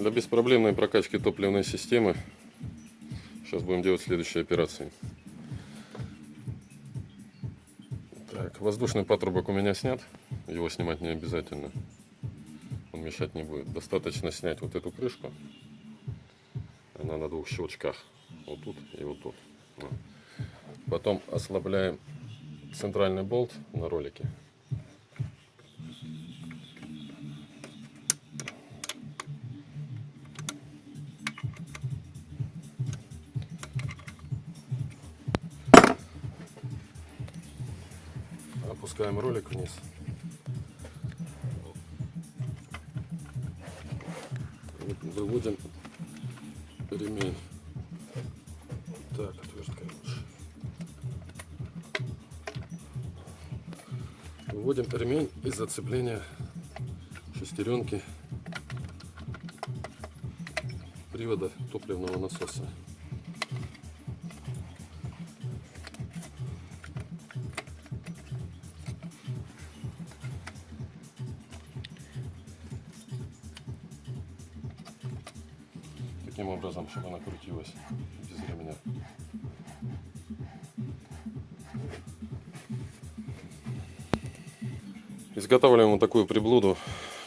Для беспроблемной прокачки топливной системы сейчас будем делать следующие операции. Так, воздушный патрубок у меня снят. Его снимать не обязательно. Он мешать не будет. Достаточно снять вот эту крышку. Она на двух щелчках. Вот тут и вот тут. Потом ослабляем центральный болт на ролике. Опускаем ролик вниз. Выводим ремень. Так, отвертка лучше. Выводим ремень из зацепления шестеренки привода топливного насоса. Таким образом, чтобы она крутилась без ремня. Изготавливаем вот такую приблуду.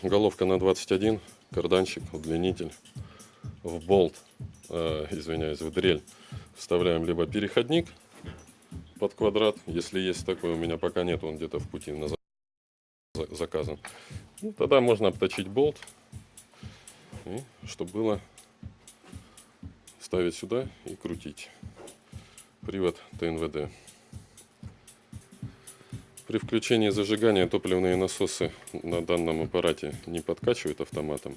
Головка на 21, карданчик, удлинитель. В болт, э, извиняюсь, в дрель вставляем либо переходник под квадрат, если есть такой, у меня пока нет, он где-то в пути на заказан. Ну, тогда можно обточить болт, и чтобы было ставить сюда и крутить. Привод ТНВД. При включении зажигания топливные насосы на данном аппарате не подкачивают автоматом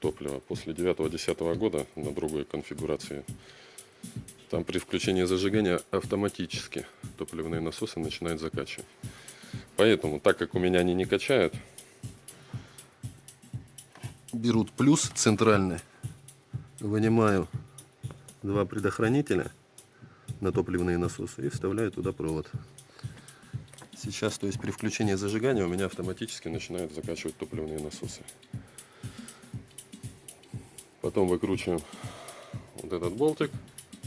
топливо. После 9-10 года на другой конфигурации там при включении зажигания автоматически топливные насосы начинают закачивать. Поэтому, так как у меня они не качают, берут плюс центральный, вынимаю два предохранителя на топливные насосы и вставляю туда провод. Сейчас, то есть при включении зажигания у меня автоматически начинают закачивать топливные насосы. Потом выкручиваем вот этот болтик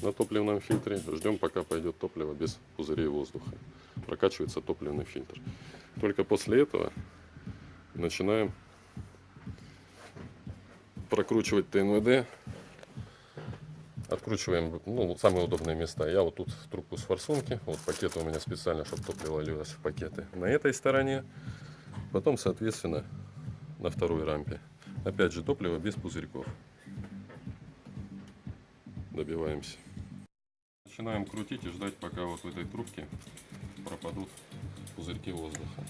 на топливном фильтре. Ждем, пока пойдет топливо без пузырей воздуха. Прокачивается топливный фильтр. Только после этого начинаем прокручивать ТНВД Откручиваем ну, самые удобные места. Я вот тут трубку с форсунки. Вот пакеты у меня специально, чтобы топливо лилось в пакеты. На этой стороне. Потом, соответственно, на второй рампе. Опять же, топливо без пузырьков. Добиваемся. Начинаем крутить и ждать, пока вот в этой трубке пропадут пузырьки воздуха.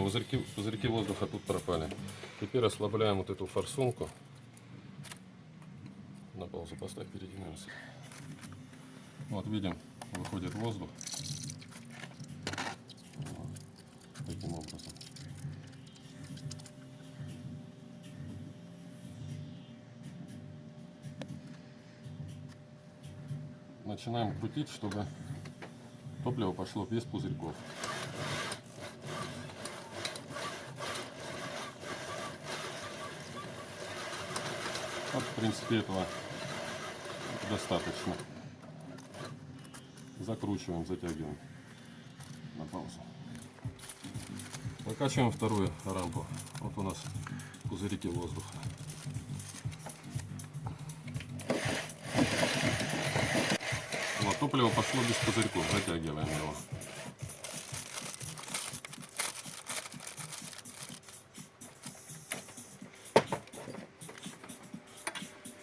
Пузырьки, пузырьки воздуха тут пропали. Теперь ослабляем вот эту форсунку. На паузу поставь, передвинемся. Вот видим, выходит воздух. Вот, таким образом. Начинаем крутить, чтобы топливо пошло без пузырьков. Вот, в принципе, этого достаточно. Закручиваем, затягиваем на паузу. Прокачиваем вторую рампу. Вот у нас пузырики воздуха. Вот, топливо пошло без пузырьков. Затягиваем его.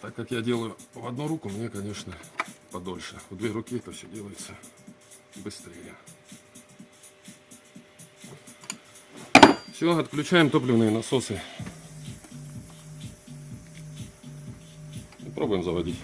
Так как я делаю в одну руку, мне, конечно, подольше. В две руки это все делается быстрее. Все, отключаем топливные насосы. И пробуем заводить.